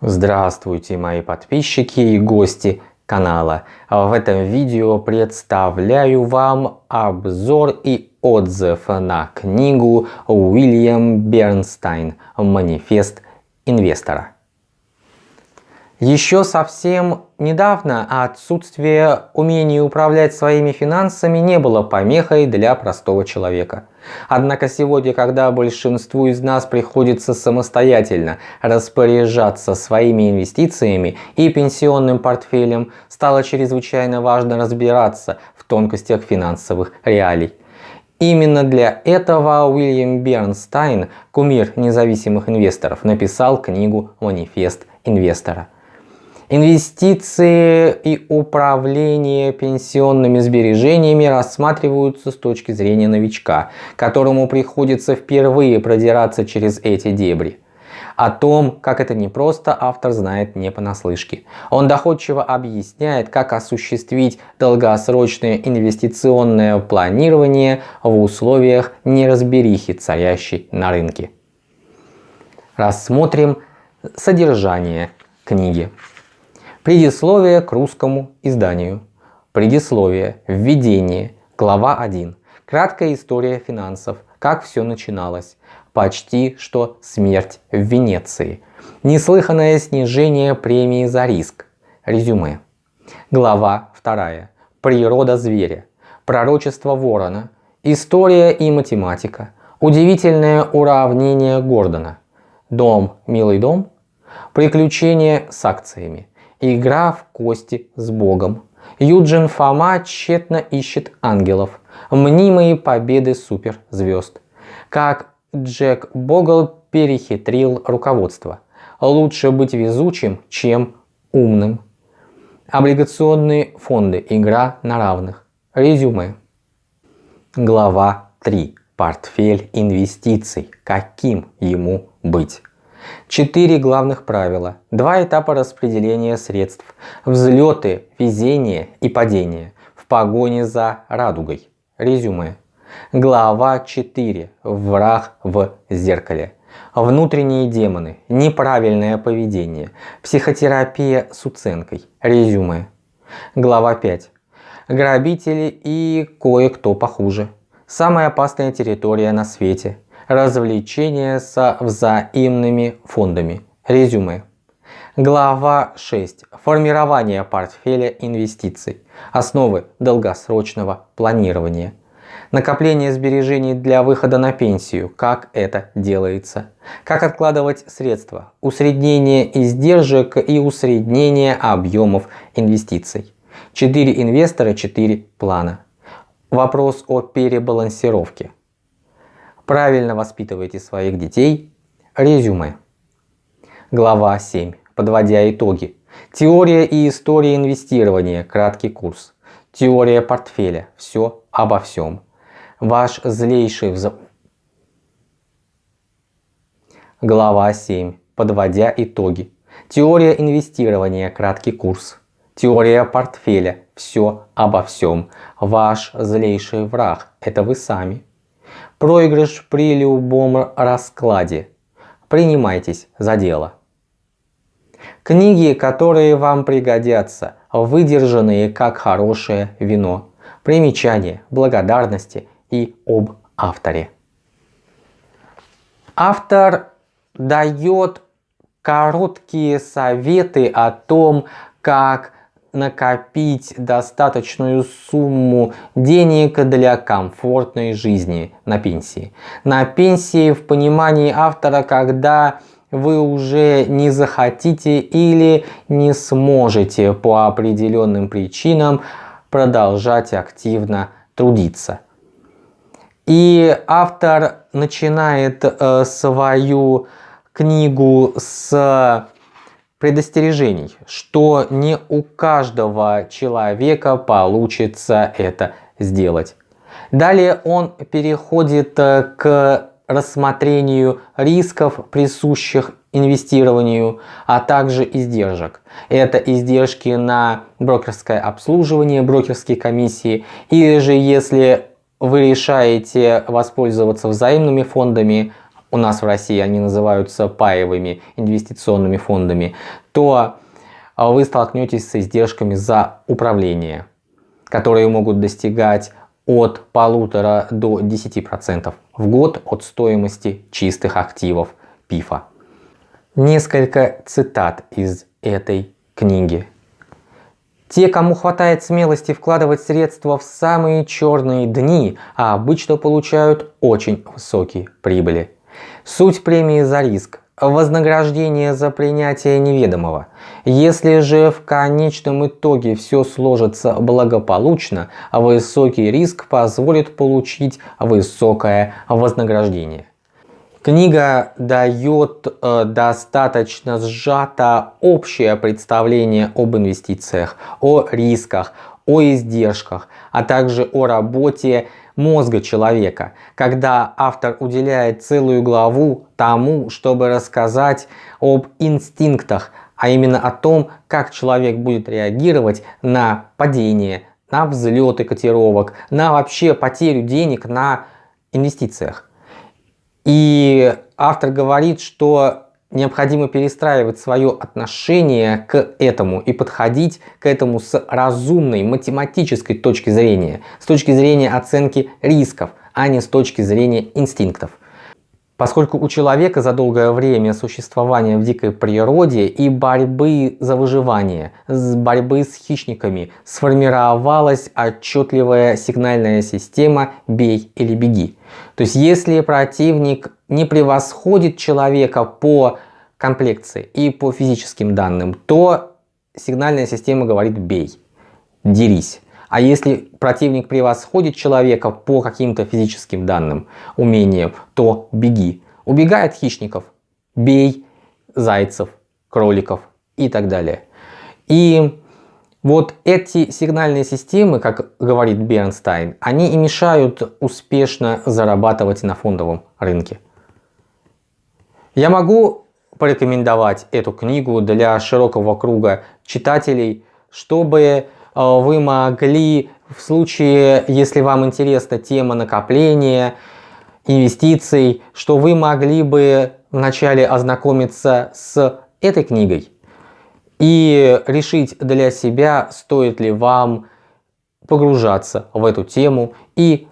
Здравствуйте мои подписчики и гости канала. В этом видео представляю вам обзор и отзыв на книгу Уильям Бернстайн «Манифест инвестора». Еще совсем недавно отсутствие умения управлять своими финансами не было помехой для простого человека. Однако сегодня, когда большинству из нас приходится самостоятельно распоряжаться своими инвестициями и пенсионным портфелем, стало чрезвычайно важно разбираться в тонкостях финансовых реалий. Именно для этого Уильям Бернстайн, кумир независимых инвесторов, написал книгу «Манифест инвестора». Инвестиции и управление пенсионными сбережениями рассматриваются с точки зрения новичка, которому приходится впервые продираться через эти дебри. О том, как это непросто, автор знает не понаслышке. Он доходчиво объясняет, как осуществить долгосрочное инвестиционное планирование в условиях неразберихи, царящей на рынке. Рассмотрим содержание книги. Предисловие к русскому изданию. Предисловие. Введение. Глава 1. Краткая история финансов. Как все начиналось. Почти что смерть в Венеции. Неслыханное снижение премии за риск. Резюме. Глава 2. Природа зверя. Пророчество ворона. История и математика. Удивительное уравнение Гордона. Дом, милый дом. Приключения с акциями. Игра в кости с Богом. Юджин Фома тщетно ищет ангелов. Мнимые победы суперзвезд. Как Джек Богл перехитрил руководство. Лучше быть везучим, чем умным. Облигационные фонды. Игра на равных. Резюме. Глава 3. Портфель инвестиций. Каким ему быть? Четыре главных правила, два этапа распределения средств, взлеты, везение и падение в погоне за радугой. Резюме. Глава 4. Враг в зеркале. Внутренние демоны, неправильное поведение, психотерапия с уценкой. Резюме. Глава 5. Грабители и кое-кто похуже. Самая опасная территория на свете развлечения со взаимными фондами. Резюме. Глава 6. Формирование портфеля инвестиций. Основы долгосрочного планирования. Накопление сбережений для выхода на пенсию. Как это делается. Как откладывать средства. Усреднение издержек и усреднение объемов инвестиций. 4 инвестора, 4 плана. Вопрос о перебалансировке. Правильно воспитывайте своих детей. Резюме. Глава 7. Подводя итоги. Теория и история инвестирования. Краткий курс. Теория портфеля. Все обо всем. Ваш злейший вз... Глава 7. Подводя итоги. Теория инвестирования. Краткий курс. Теория портфеля. Все обо всем. Ваш злейший враг. Это вы сами. Проигрыш при любом раскладе. Принимайтесь за дело. Книги, которые вам пригодятся, выдержанные как хорошее вино. Примечания, благодарности и об авторе. Автор дает короткие советы о том, как накопить достаточную сумму денег для комфортной жизни на пенсии. На пенсии в понимании автора, когда вы уже не захотите или не сможете по определенным причинам продолжать активно трудиться. И автор начинает э, свою книгу с предостережений, что не у каждого человека получится это сделать. Далее он переходит э, к рассмотрению рисков, присущих инвестированию, а также издержек. Это издержки на брокерское обслуживание, брокерские комиссии, или же если вы решаете воспользоваться взаимными фондами, у нас в России они называются паевыми инвестиционными фондами, то вы столкнетесь с издержками за управление, которые могут достигать от полутора до 10% в год от стоимости чистых активов ПИФа. Несколько цитат из этой книги. Те, кому хватает смелости вкладывать средства в самые черные дни, а обычно получают очень высокие прибыли. Суть премии за риск вознаграждение за принятие неведомого. Если же в конечном итоге все сложится благополучно, высокий риск позволит получить высокое вознаграждение. Книга дает э, достаточно сжато общее представление об инвестициях, о рисках, о издержках, а также о работе мозга человека, когда автор уделяет целую главу тому, чтобы рассказать об инстинктах, а именно о том, как человек будет реагировать на падение, на взлеты котировок, на вообще потерю денег на инвестициях. И автор говорит, что необходимо перестраивать свое отношение к этому и подходить к этому с разумной математической точки зрения, с точки зрения оценки рисков, а не с точки зрения инстинктов. Поскольку у человека за долгое время существования в дикой природе и борьбы за выживание, с борьбы с хищниками сформировалась отчетливая сигнальная система «бей или беги». То есть если противник не превосходит человека по комплекции и по физическим данным, то сигнальная система говорит «бей», «дерись». А если противник превосходит человека по каким-то физическим данным, умениям, то беги. Убегай от хищников, бей зайцев, кроликов и так далее. И вот эти сигнальные системы, как говорит Бернстайн, они и мешают успешно зарабатывать на фондовом рынке. Я могу порекомендовать эту книгу для широкого круга читателей, чтобы вы могли в случае, если вам интересна тема накопления, инвестиций, что вы могли бы вначале ознакомиться с этой книгой и решить для себя, стоит ли вам погружаться в эту тему. И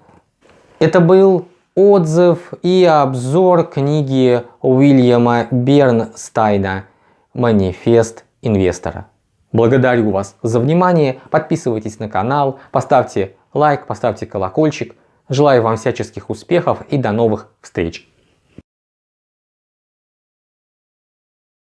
это был отзыв и обзор книги Уильяма Бернстайна «Манифест инвестора». Благодарю вас за внимание, подписывайтесь на канал, поставьте лайк, поставьте колокольчик. Желаю вам всяческих успехов и до новых встреч!